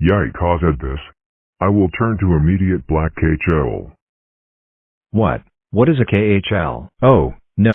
Yikes! cause at this. I will turn to immediate black KHL. What? What is a KHL? Oh, no.